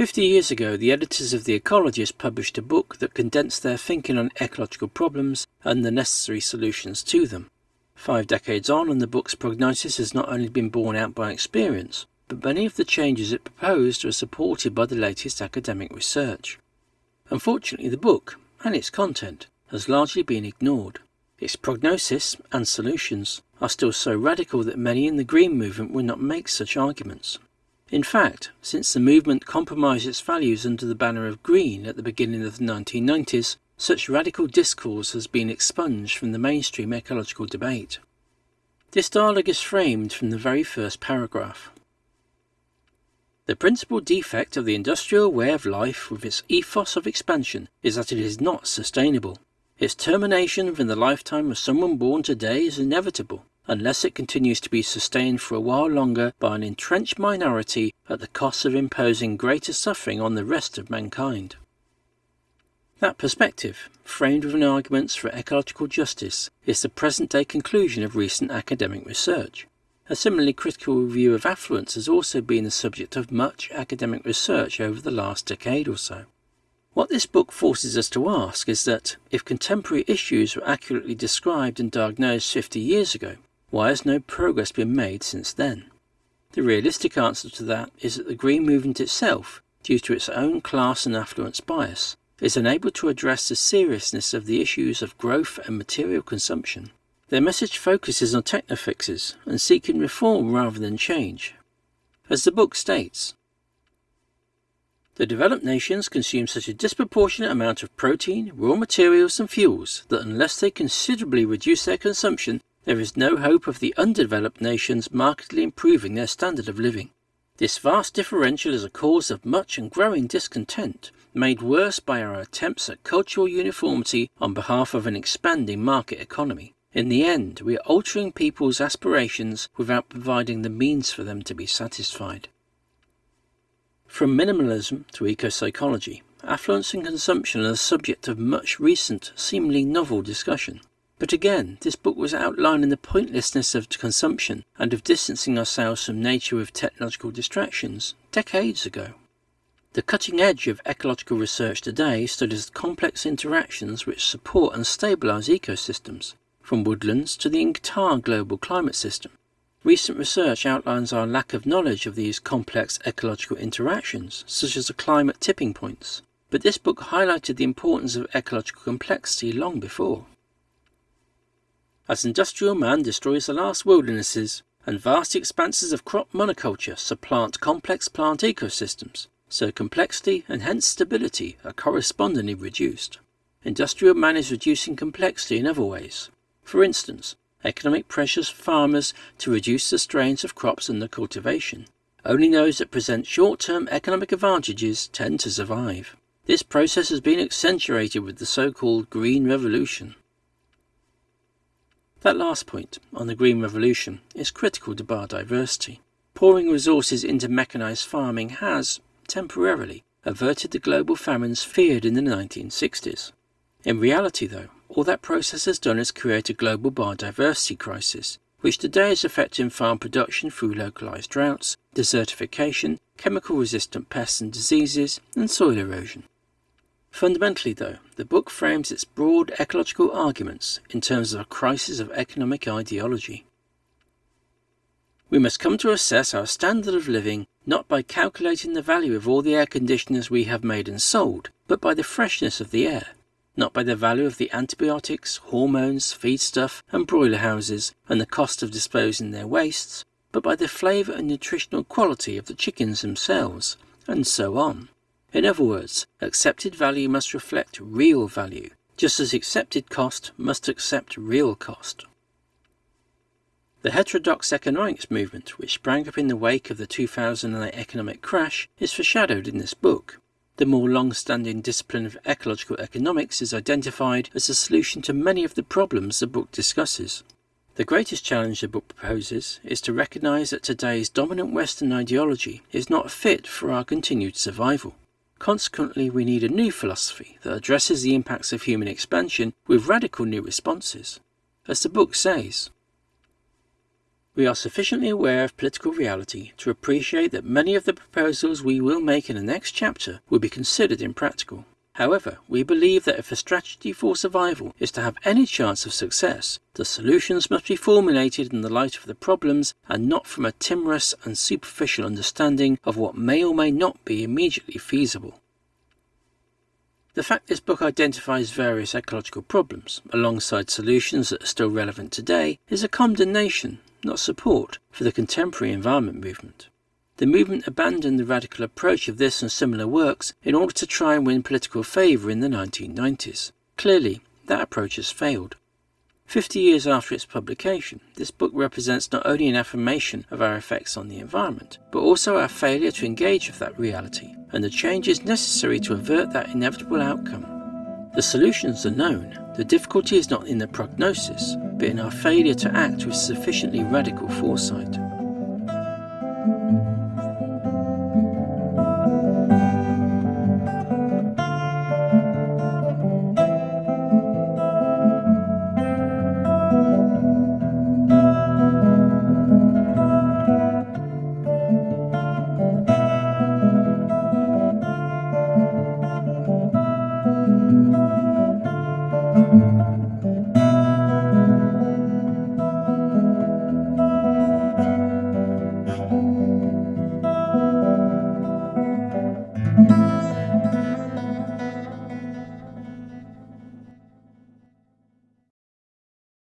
Fifty years ago, the editors of The Ecologist published a book that condensed their thinking on ecological problems and the necessary solutions to them. Five decades on, and the book's prognosis has not only been borne out by experience, but many of the changes it proposed are supported by the latest academic research. Unfortunately, the book, and its content, has largely been ignored. Its prognosis and solutions are still so radical that many in the Green movement will not make such arguments. In fact, since the movement compromised its values under the banner of green at the beginning of the 1990s, such radical discourse has been expunged from the mainstream ecological debate. This dialogue is framed from the very first paragraph. The principal defect of the industrial way of life with its ethos of expansion is that it is not sustainable. Its termination within the lifetime of someone born today is inevitable unless it continues to be sustained for a while longer by an entrenched minority at the cost of imposing greater suffering on the rest of mankind. That perspective, framed within arguments for ecological justice, is the present-day conclusion of recent academic research. A similarly critical review of affluence has also been the subject of much academic research over the last decade or so. What this book forces us to ask is that, if contemporary issues were accurately described and diagnosed 50 years ago, why has no progress been made since then? The realistic answer to that is that the Green Movement itself, due to its own class and affluence bias, is unable to address the seriousness of the issues of growth and material consumption. Their message focuses on technofixes and seeking reform rather than change. As the book states, the developed nations consume such a disproportionate amount of protein, raw materials and fuels that unless they considerably reduce their consumption, there is no hope of the undeveloped nations markedly improving their standard of living. This vast differential is a cause of much and growing discontent, made worse by our attempts at cultural uniformity on behalf of an expanding market economy. In the end, we are altering people's aspirations without providing the means for them to be satisfied. From minimalism to eco-psychology, affluence and consumption are the subject of much recent, seemingly novel discussion. But again, this book was outlining the pointlessness of consumption and of distancing ourselves from nature with technological distractions decades ago. The cutting edge of ecological research today studies complex interactions which support and stabilize ecosystems, from woodlands to the entire global climate system. Recent research outlines our lack of knowledge of these complex ecological interactions, such as the climate tipping points, but this book highlighted the importance of ecological complexity long before. As industrial man destroys the last wildernesses and vast expanses of crop monoculture supplant complex plant ecosystems, so complexity and hence stability are correspondingly reduced. Industrial man is reducing complexity in other ways. For instance, economic pressures farmers to reduce the strains of crops and under cultivation. Only those that present short-term economic advantages tend to survive. This process has been accentuated with the so-called Green Revolution. That last point, on the Green Revolution, is critical to biodiversity. Pouring resources into mechanised farming has, temporarily, averted the global famines feared in the 1960s. In reality, though, all that process has done is create a global biodiversity crisis, which today is affecting farm production through localised droughts, desertification, chemical-resistant pests and diseases, and soil erosion. Fundamentally, though, the book frames its broad ecological arguments in terms of a crisis of economic ideology. We must come to assess our standard of living not by calculating the value of all the air conditioners we have made and sold, but by the freshness of the air, not by the value of the antibiotics, hormones, feedstuff, and broiler houses, and the cost of disposing their wastes, but by the flavour and nutritional quality of the chickens themselves, and so on. In other words, accepted value must reflect real value, just as accepted cost must accept real cost. The heterodox economics movement, which sprang up in the wake of the 2008 economic crash, is foreshadowed in this book. The more long-standing discipline of ecological economics is identified as a solution to many of the problems the book discusses. The greatest challenge the book proposes is to recognise that today's dominant Western ideology is not fit for our continued survival. Consequently, we need a new philosophy that addresses the impacts of human expansion with radical new responses. As the book says, We are sufficiently aware of political reality to appreciate that many of the proposals we will make in the next chapter will be considered impractical. However, we believe that if a strategy for survival is to have any chance of success, the solutions must be formulated in the light of the problems and not from a timorous and superficial understanding of what may or may not be immediately feasible. The fact this book identifies various ecological problems alongside solutions that are still relevant today is a condemnation, not support, for the contemporary environment movement. The movement abandoned the radical approach of this and similar works in order to try and win political favour in the 1990s. Clearly, that approach has failed. Fifty years after its publication, this book represents not only an affirmation of our effects on the environment, but also our failure to engage with that reality and the changes necessary to avert that inevitable outcome. The solutions are known. The difficulty is not in the prognosis, but in our failure to act with sufficiently radical foresight.